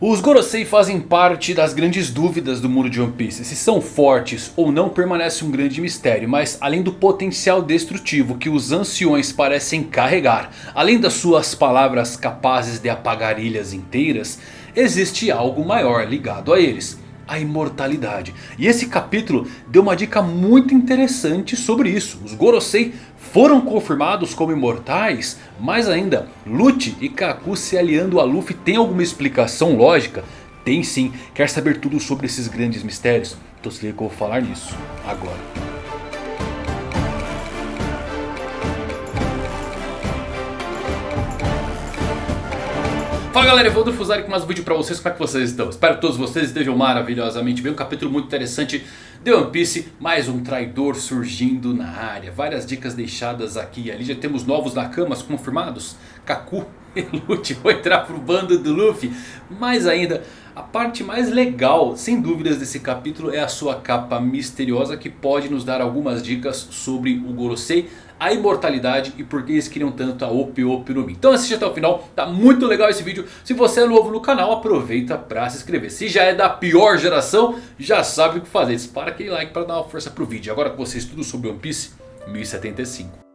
Os Gorosei fazem parte das grandes dúvidas do mundo de One Piece. Se são fortes ou não permanece um grande mistério. Mas além do potencial destrutivo que os anciões parecem carregar. Além das suas palavras capazes de apagar ilhas inteiras. Existe algo maior ligado a eles. A imortalidade. E esse capítulo deu uma dica muito interessante sobre isso. Os Gorosei foram confirmados como imortais? Mais ainda, Lute e Kaku se aliando a Luffy tem alguma explicação lógica? Tem sim, quer saber tudo sobre esses grandes mistérios? Então se liga que eu vou falar nisso agora. Fala galera, Evandro Fusari com mais um vídeo pra vocês, como é que vocês estão? Espero que todos vocês estejam maravilhosamente bem, um capítulo muito interessante de One Piece, mais um traidor surgindo na área, várias dicas deixadas aqui e ali, já temos novos Nakamas confirmados, Kaku e Lute vão entrar pro bando do Luffy, mais ainda... A parte mais legal, sem dúvidas, desse capítulo é a sua capa misteriosa que pode nos dar algumas dicas sobre o Gorosei a imortalidade e por que eles queriam tanto a Opi Opi no Mi. Então assiste até o final, tá muito legal esse vídeo. Se você é novo no canal, aproveita para se inscrever. Se já é da pior geração, já sabe o que fazer. Dispara aquele like para dar uma força pro vídeo. Agora que você estuda sobre One Piece 1075.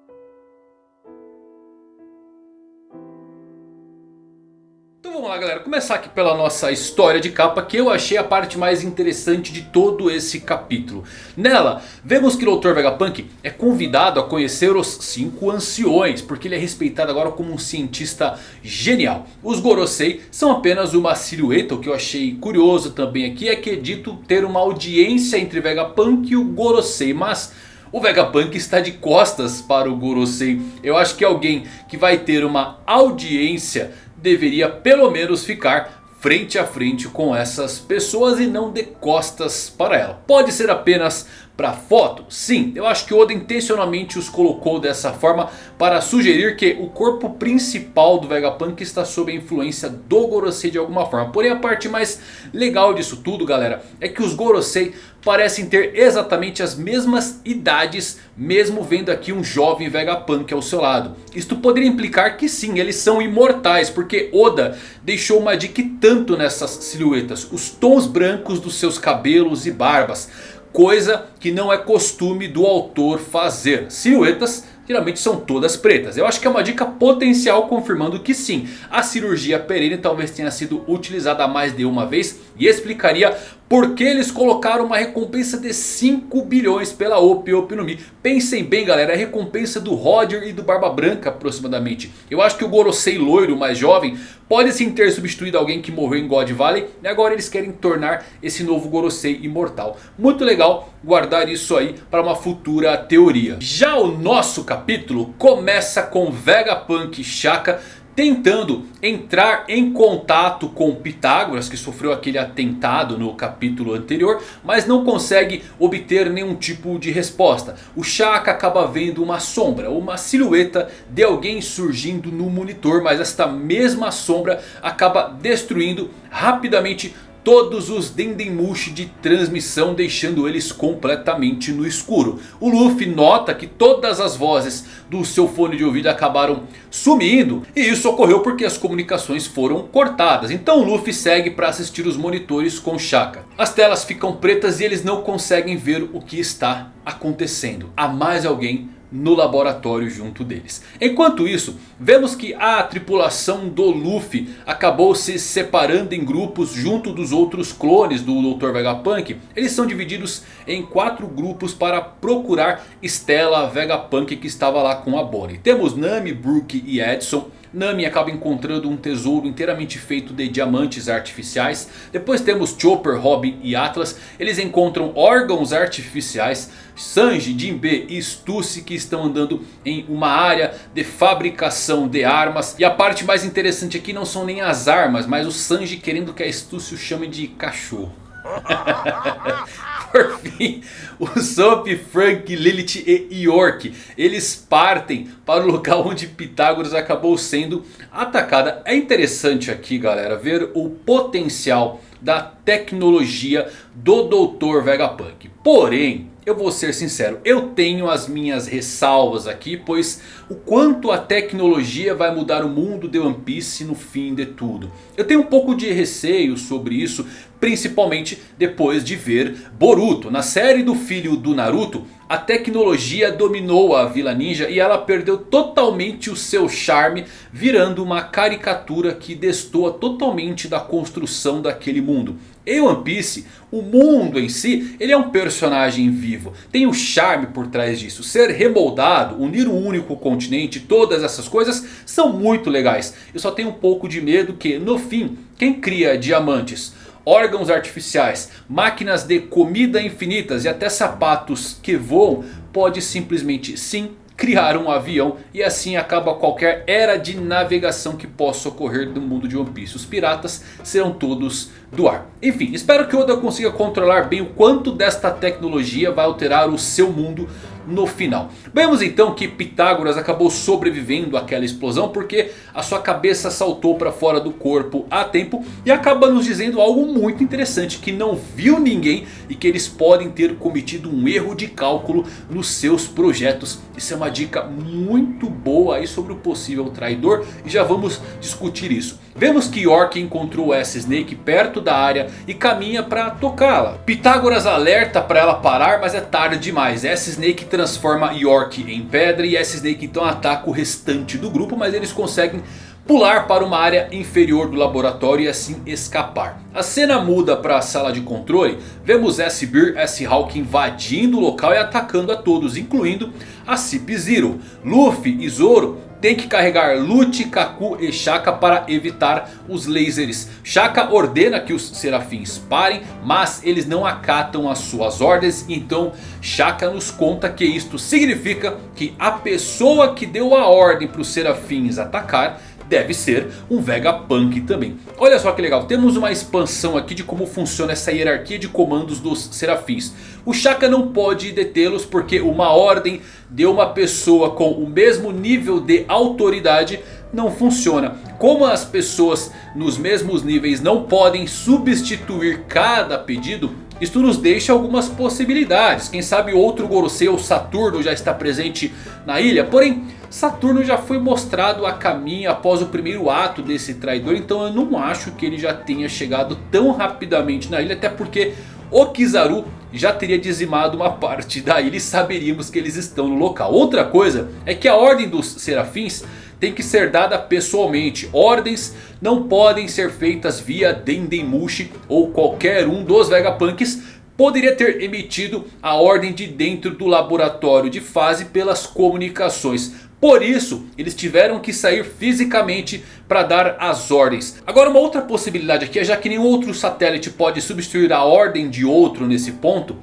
Vamos lá galera, começar aqui pela nossa história de capa que eu achei a parte mais interessante de todo esse capítulo. Nela, vemos que o Dr. Vegapunk é convidado a conhecer os cinco anciões, porque ele é respeitado agora como um cientista genial. Os Gorosei são apenas uma silhueta, o que eu achei curioso também aqui é que é dito ter uma audiência entre Vegapunk e o Gorosei, mas... O Vegapunk está de costas para o Gorosei. Eu acho que alguém que vai ter uma audiência deveria pelo menos ficar frente a frente com essas pessoas e não de costas para ela. Pode ser apenas para foto? Sim, eu acho que Oda intencionalmente os colocou dessa forma para sugerir que o corpo principal do Vegapunk está sob a influência do Gorosei de alguma forma. Porém a parte mais legal disso tudo galera é que os Gorosei parecem ter exatamente as mesmas idades, mesmo vendo aqui um jovem Vegapunk ao seu lado. Isto poderia implicar que sim, eles são imortais, porque Oda deixou uma dica tanto nessas silhuetas. Os tons brancos dos seus cabelos e barbas, coisa que não é costume do autor fazer. Silhuetas geralmente são todas pretas. Eu acho que é uma dica potencial confirmando que sim, a cirurgia perene talvez tenha sido utilizada mais de uma vez. E explicaria por que eles colocaram uma recompensa de 5 bilhões pela Opi Mi. Pensem bem galera, é a recompensa do Roger e do Barba Branca aproximadamente. Eu acho que o Gorosei loiro mais jovem pode sim ter substituído alguém que morreu em God Valley. E agora eles querem tornar esse novo Gorosei imortal. Muito legal guardar isso aí para uma futura teoria. Já o nosso capítulo começa com Vegapunk Shaka tentando entrar em contato com Pitágoras, que sofreu aquele atentado no capítulo anterior, mas não consegue obter nenhum tipo de resposta. O Shaka acaba vendo uma sombra, uma silhueta de alguém surgindo no monitor, mas esta mesma sombra acaba destruindo rapidamente todos os Dendemushi de transmissão deixando eles completamente no escuro. O Luffy nota que todas as vozes do seu fone de ouvido acabaram sumindo. E isso ocorreu porque as comunicações foram cortadas. Então o Luffy segue para assistir os monitores com Shaka. As telas ficam pretas e eles não conseguem ver o que está acontecendo. Há mais alguém no laboratório junto deles. Enquanto isso, vemos que a tripulação do Luffy acabou se separando em grupos junto dos outros clones do Dr. Vegapunk. Eles são divididos em quatro grupos para procurar Stella Vegapunk que estava lá com a Bonnie. Temos Nami, Brook e Edson. Nami acaba encontrando um tesouro inteiramente feito de diamantes artificiais. Depois temos Chopper, Robin e Atlas. Eles encontram órgãos artificiais. Sanji, Jinbe e Stussy que estão andando em uma área de fabricação de armas. E a parte mais interessante aqui não são nem as armas, mas o Sanji querendo que a Stussy o chame de cachorro. Por fim, o Soap, Frank, Lilith e York. Eles partem para o local onde Pitágoras acabou sendo atacada. É interessante aqui galera ver o potencial da tecnologia do Dr. Vegapunk. Porém, eu vou ser sincero, eu tenho as minhas ressalvas aqui, pois o quanto a tecnologia vai mudar o mundo de One Piece no fim de tudo. Eu tenho um pouco de receio sobre isso, principalmente depois de ver Boruto. Na série do filho do Naruto, a tecnologia dominou a Vila Ninja e ela perdeu totalmente o seu charme, virando uma caricatura que destoa totalmente da construção daquele mundo. Em One Piece, o mundo em si, ele é um personagem vivo. Tem o charme por trás disso. Ser remoldado, unir um único continente, todas essas coisas são muito legais. Eu só tenho um pouco de medo que no fim, quem cria diamantes, órgãos artificiais, máquinas de comida infinitas e até sapatos que voam, pode simplesmente sim criar um avião e assim acaba qualquer era de navegação que possa ocorrer no mundo de One Piece. Os piratas serão todos do ar. Enfim, espero que Oda consiga controlar bem o quanto desta tecnologia vai alterar o seu mundo no final. Vemos então que Pitágoras acabou sobrevivendo àquela explosão porque a sua cabeça saltou para fora do corpo a tempo. E acaba nos dizendo algo muito interessante, que não viu ninguém e que eles podem ter cometido um erro de cálculo nos seus projetos. Isso é uma dica muito boa aí sobre o possível traidor e já vamos discutir isso. Vemos que York encontrou essa Snake perto da área e caminha para tocá-la. Pitágoras alerta para ela parar, mas é tarde demais. Essa Snake transforma York em pedra e essa Snake então ataca o restante do grupo, mas eles conseguem pular para uma área inferior do laboratório e assim escapar. A cena muda para a sala de controle. Vemos S-Beer e S-Hawk invadindo o local e atacando a todos, incluindo a Cip Zero. Luffy e Zoro tem que carregar Lute, Kaku e Shaka para evitar os lasers. Shaka ordena que os serafins parem, mas eles não acatam as suas ordens. Então Shaka nos conta que isto significa que a pessoa que deu a ordem para os serafins atacar deve ser um Vegapunk também. Olha só que legal, temos uma expansão aqui de como funciona essa hierarquia de comandos dos serafins. O Shaka não pode detê-los porque uma ordem de uma pessoa com o mesmo nível de autoridade não funciona. Como as pessoas nos mesmos níveis não podem substituir cada pedido, isto nos deixa algumas possibilidades. Quem sabe outro Gorosei ou Saturno já está presente na ilha. Porém, Saturno já foi mostrado a caminho após o primeiro ato desse traidor. Então eu não acho que ele já tenha chegado tão rapidamente na ilha. Até porque o Kizaru já teria dizimado uma parte da ilha e saberíamos que eles estão no local. Outra coisa é que a ordem dos serafins tem que ser dada pessoalmente. Ordens não podem ser feitas via Dendemushi ou qualquer um dos Vegapunks. Poderia ter emitido a ordem de dentro do laboratório de fase pelas comunicações. Por isso, eles tiveram que sair fisicamente para dar as ordens. Agora uma outra possibilidade aqui é já que nenhum outro satélite pode substituir a ordem de outro nesse ponto.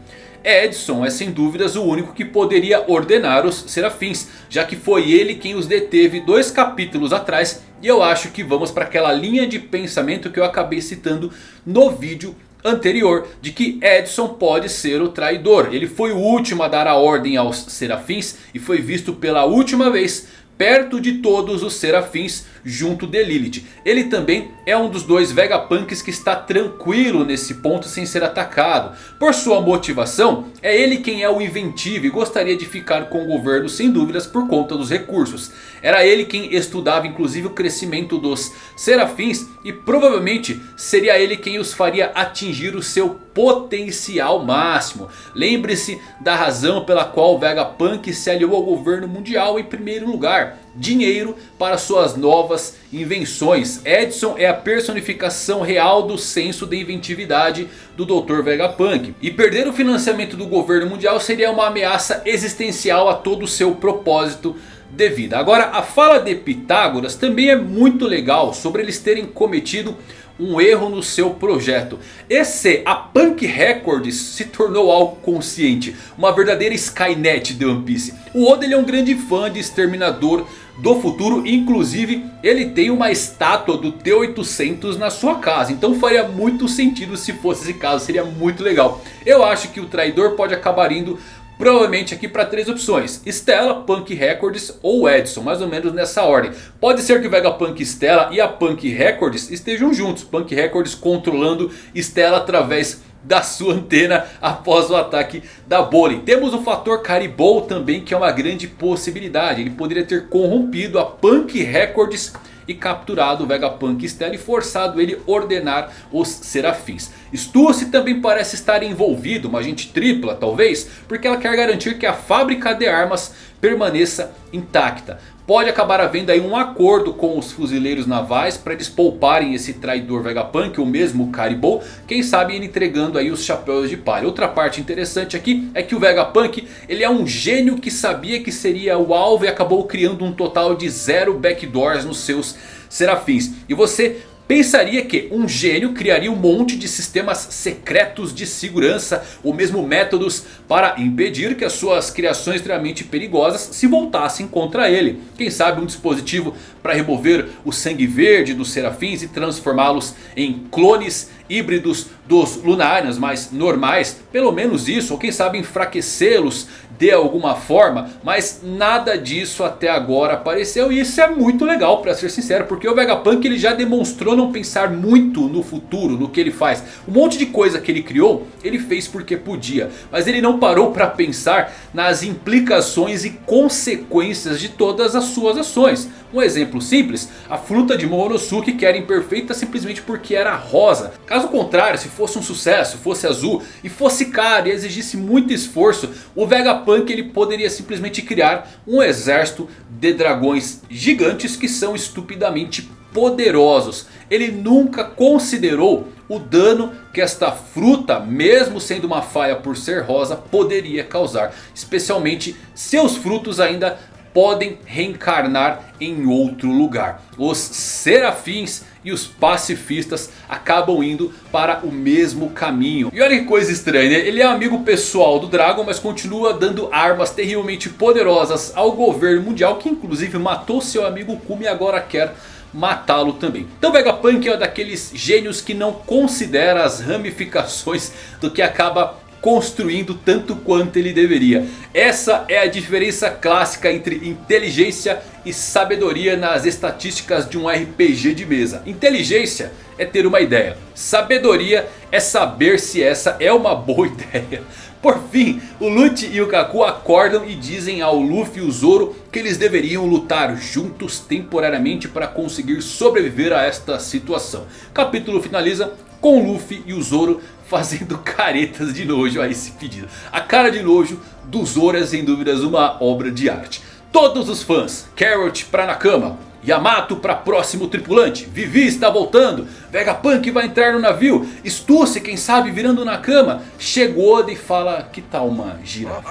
Edson é sem dúvidas o único que poderia ordenar os serafins. Já que foi ele quem os deteve dois capítulos atrás. E eu acho que vamos para aquela linha de pensamento que eu acabei citando no vídeo anterior de que Edson pode ser o traidor. Ele foi o último a dar a ordem aos serafins e foi visto pela última vez perto de todos os serafins junto de Lilith. Ele também é um dos dois Vegapunks que está tranquilo nesse ponto sem ser atacado. Por sua motivação, é ele quem é o inventivo e gostaria de ficar com o governo sem dúvidas por conta dos recursos. Era ele quem estudava inclusive o crescimento dos serafins e provavelmente seria ele quem os faria atingir o seu potencial máximo. Lembre-se da razão pela qual Vegapunk se aliou ao governo mundial em primeiro lugar. Dinheiro para suas novas invenções. Edson é a personificação real do senso de inventividade do Dr. Vegapunk. E perder o financiamento do governo mundial seria uma ameaça existencial a todo o seu propósito de vida. Agora a fala de Pitágoras também é muito legal sobre eles terem cometido um erro no seu projeto. Esse, a Punk Records se tornou algo consciente. Uma verdadeira Skynet de One Piece. O Oda ele é um grande fã de Exterminador do futuro. Inclusive ele tem uma estátua do T-800 na sua casa. Então faria muito sentido se fosse esse caso. Seria muito legal. Eu acho que o traidor pode acabar indo Provavelmente aqui para três opções. Stella, Punk Records ou Edson. Mais ou menos nessa ordem. Pode ser que o Vegapunk Stella e a Punk Records estejam juntos. Punk Records controlando Stella através da sua antena após o ataque da Bolin. Temos o fator Caribou também que é uma grande possibilidade. Ele poderia ter corrompido a Punk Records e capturado o Vegapunk Stella e forçado ele ordenar os Serafins. Stussy também parece estar envolvido, uma agente tripla talvez, porque ela quer garantir que a fábrica de armas permaneça intacta pode acabar havendo aí um acordo com os fuzileiros navais para eles pouparem esse traidor Vegapunk, o mesmo Caribou, quem sabe ele entregando aí os chapéus de palha. Outra parte interessante aqui é que o Vegapunk ele é um gênio que sabia que seria o alvo e acabou criando um total de zero backdoors nos seus serafins. E você Pensaria que um gênio criaria um monte de sistemas secretos de segurança. Ou mesmo métodos para impedir que as suas criações extremamente perigosas se voltassem contra ele. Quem sabe um dispositivo para remover o sangue verde dos serafins e transformá-los em clones híbridos dos lunários mais normais. Pelo menos isso, ou quem sabe enfraquecê-los de alguma forma. Mas nada disso até agora apareceu. E isso é muito legal para ser sincero. Porque o Vegapunk ele já demonstrou não pensar muito no futuro, no que ele faz. Um monte de coisa que ele criou, ele fez porque podia. Mas ele não parou para pensar nas implicações e consequências de todas as suas ações. Um exemplo simples, a fruta de Momonosuke que era imperfeita simplesmente porque era rosa. Caso contrário, se fosse um sucesso, fosse azul e fosse caro e exigisse muito esforço, o Vegapunk ele poderia simplesmente criar um exército de dragões gigantes que são estupidamente poderosos. Ele nunca considerou o dano que esta fruta, mesmo sendo uma falha por ser rosa, poderia causar. Especialmente seus frutos ainda podem reencarnar em outro lugar. Os serafins e os pacifistas acabam indo para o mesmo caminho. E olha que coisa estranha, né? ele é amigo pessoal do Dragon, mas continua dando armas terrivelmente poderosas ao governo mundial, que inclusive matou seu amigo Kumi e agora quer matá-lo também. Então Vegapunk é daqueles gênios que não considera as ramificações do que acaba construindo tanto quanto ele deveria. Essa é a diferença clássica entre inteligência e sabedoria nas estatísticas de um RPG de mesa. Inteligência é ter uma ideia. Sabedoria é saber se essa é uma boa ideia. Por fim, o Lute e o Kaku acordam e dizem ao Luffy e o Zoro que eles deveriam lutar juntos temporariamente para conseguir sobreviver a esta situação. Capítulo finaliza com Luffy e o Zoro fazendo caretas de nojo a esse pedido. A cara de nojo do Zoro é sem dúvidas uma obra de arte. Todos os fãs, Carrot pra Nakama, Yamato para próximo tripulante, Vivi está voltando, Vegapunk vai entrar no navio, Stussy quem sabe virando na cama, chegou e fala que tal uma girafa?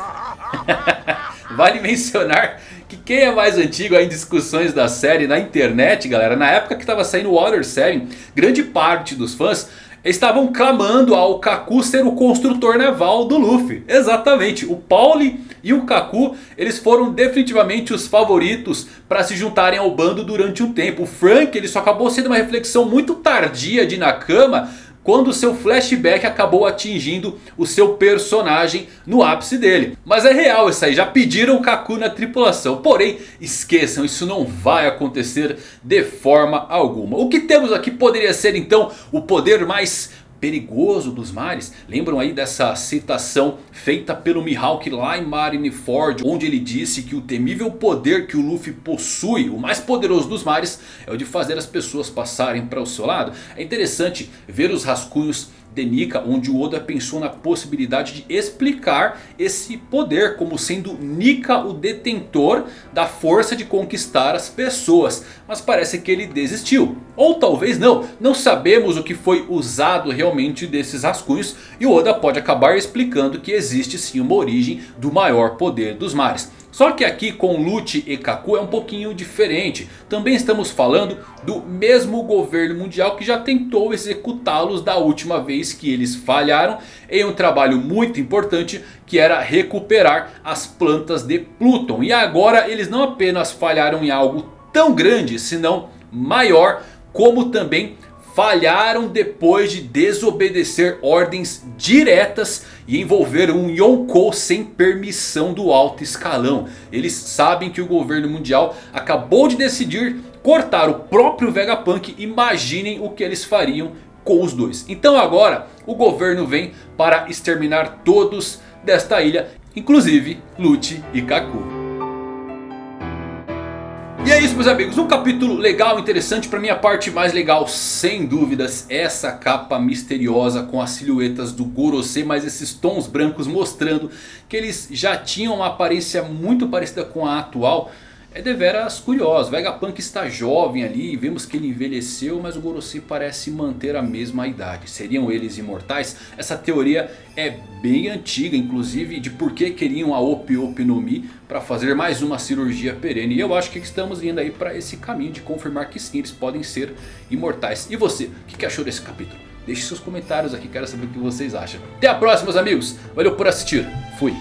vale mencionar que quem é mais antigo em discussões da série na internet galera, na época que estava saindo Water 7, grande parte dos fãs estavam clamando ao Kaku ser o construtor naval do Luffy. Exatamente, o Pauli e o Kaku eles foram definitivamente os favoritos para se juntarem ao bando durante um tempo. O Frank ele só acabou sendo uma reflexão muito tardia de Nakama quando seu flashback acabou atingindo o seu personagem no ápice dele. Mas é real isso aí, já pediram o Kaku na tripulação. Porém, esqueçam, isso não vai acontecer de forma alguma. O que temos aqui poderia ser então o poder mais perigoso dos mares. Lembram aí dessa citação feita pelo Mihawk lá em Marineford. Onde ele disse que o temível poder que o Luffy possui, o mais poderoso dos mares, é o de fazer as pessoas passarem para o seu lado. É interessante ver os rascunhos de Nika, onde o Oda pensou na possibilidade de explicar esse poder como sendo Nika o detentor da força de conquistar as pessoas. Mas parece que ele desistiu. Ou talvez não, não sabemos o que foi usado realmente desses rascunhos. E o Oda pode acabar explicando que existe sim uma origem do maior poder dos mares. Só que aqui com Lute e Kaku é um pouquinho diferente. Também estamos falando do mesmo governo mundial que já tentou executá-los da última vez que eles falharam. Em um trabalho muito importante que era recuperar as plantas de Pluton. E agora eles não apenas falharam em algo tão grande, senão maior. Como também falharam depois de desobedecer ordens diretas e envolver um Yonkou sem permissão do alto escalão. Eles sabem que o governo mundial acabou de decidir cortar o próprio Vegapunk. Imaginem o que eles fariam com os dois. Então agora o governo vem para exterminar todos desta ilha, inclusive Lute e Kaku. E é isso meus amigos, um capítulo legal, interessante, para mim a parte mais legal sem dúvidas essa capa misteriosa com as silhuetas do Gorosei, mas esses tons brancos mostrando que eles já tinham uma aparência muito parecida com a atual é deveras curioso. Vegapunk está jovem ali, vemos que ele envelheceu, mas o Gorosei parece manter a mesma idade. Seriam eles imortais? Essa teoria é bem antiga, inclusive de por que queriam a Opi Opi no Mi para fazer mais uma cirurgia perene. E eu acho que estamos indo aí para esse caminho de confirmar que sim, eles podem ser imortais. E você, o que achou desse capítulo? Deixe seus comentários aqui, quero saber o que vocês acham. Até a próxima meus amigos, valeu por assistir, fui!